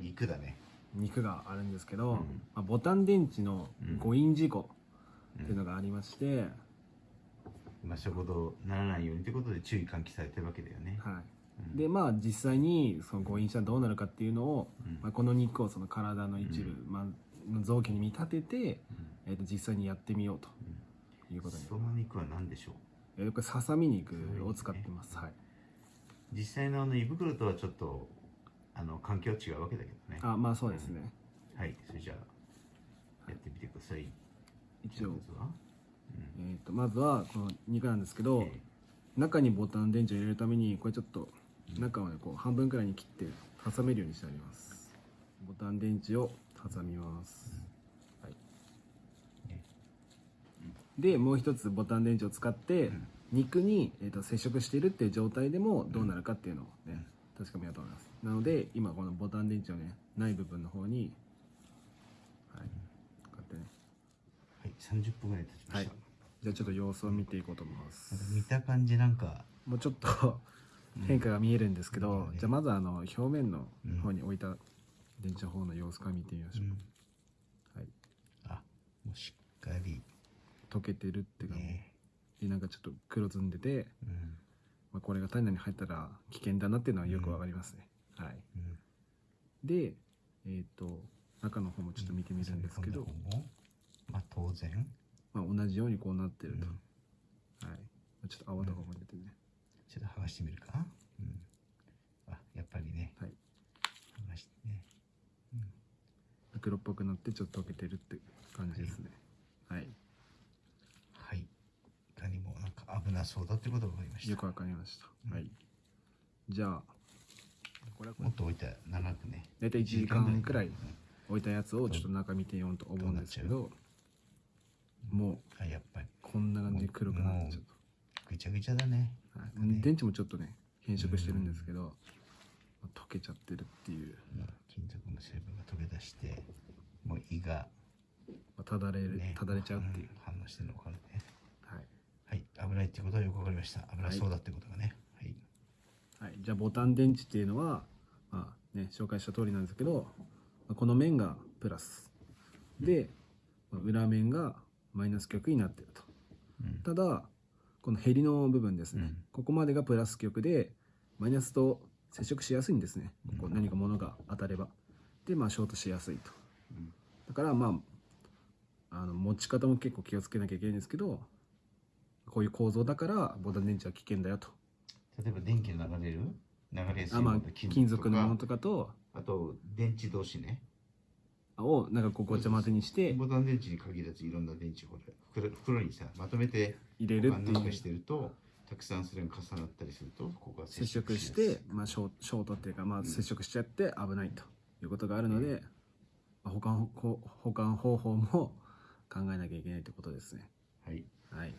肉だね。肉があるんですけど、うん。まあ、ボタン電池のうん。誤飲事故っていうのがありまして、まあそういうことならないようにということで注意喚起されてるわけだよね、はい。うん。でまあ実際にその誤飲したらどうなるかっていうのを、うん。まあ、この肉をその体の一部、うまあ、の臓器に見立てて、えー、と実際にやってみようということに、その肉は何でしょう？えーこれささみ肉を使ってます、はい。実際のあの胃袋とはちょっとあの環境は違うわけだけどね。あまあそうですね。はい。それじゃあやってみてください。一応。ま、ずは。えー、とまずはこの肉なんですけど、え中にボタン電池を入れるためにこれちょっと中をねこう半分くらいに切って挟めるようにしてあります。ボタン電池を挟みます、はい。ねでもう一つボタン電池を使ってん。肉に、えー、と接触しているっていう状態でもどうなるかっていうのをね、確かめようと思います。なので今このボタン電池をねない部分の方にはいこうやってね。はい30分ぐらい経ちまはい。した、じゃあちょっと様子を見ていこうと思います。見た感じなんか。もうちょっと変化が見えるんですけど、うんじゃあまずあの表面の方に置いた電池の方の様子から見てみましょう、はい、あもうしっかり。溶けてるっていうか、ね。でなんかちょっと黒ずんでて、うんまあ、これが体内に入ったら危険だなっていうのはよくわかりますね、はい。うん。でえっ、と中の方もちょっと見てみるんですけど、まあ当然。まあ、同じようにこうなってると、うん。はい。ちょっと泡とかも出てね、ちょっと剥がしてみるか？な、うん、あやっぱりね。はい。剥がしてね。黒っぽくなってちょっと溶けてるって感じですね。はいはいいかにもなんそうだってことが分かりました。よくわかりました、うん。はい。じゃあこれはもっと置いたら長くね。大体1時間くらいうん置いたやつをちょっと中見てようと思うんですけどもうあやっぱり。こんな感じで黒くなってちょっぐちゃぐちゃだね。と、はい。ね。電池もちょっとね変色してるんですけど、溶けちゃってるっていう、うん金属の成分が溶け出してもう胃がまあ、ただれる、ね。ただれちゃうっていう、ん。反応してるの分かるね危ないってことはよく分かりました。危なそうだってことがね。はい、はい、じゃあボタン電池っていうのは、まあね、紹介した通りなんですけどまあこの面がプラス。でまあ裏面がマイナス極になってると。うん。ただこのヘリの部分ですね、うん。ここまでがプラス極でマイナスと接触しやすいんですね。ここ何か物が当たれば。でまあショートしやすいと。うん。だからまああの持ち方も結構気をつけなきゃいけないんですけどこういう構造だからボタン電池は危険だよと。例えば電気の流れる？流れやすいあ、まあ金属のものととかと。かあと電池同士ね。をなんかこうごちゃ混ぜにして。ボタン電池に限らずいろんな電池これ袋袋にさまとめて入れるっていう。してるとたくさんそれが重なったりするとここが接触して、まあ、ショーショートっていうか、まあ、接触しちゃって危ないということがあるので、まあ、保管ほ保管方法も考えなきゃいけないということですね。はい。はい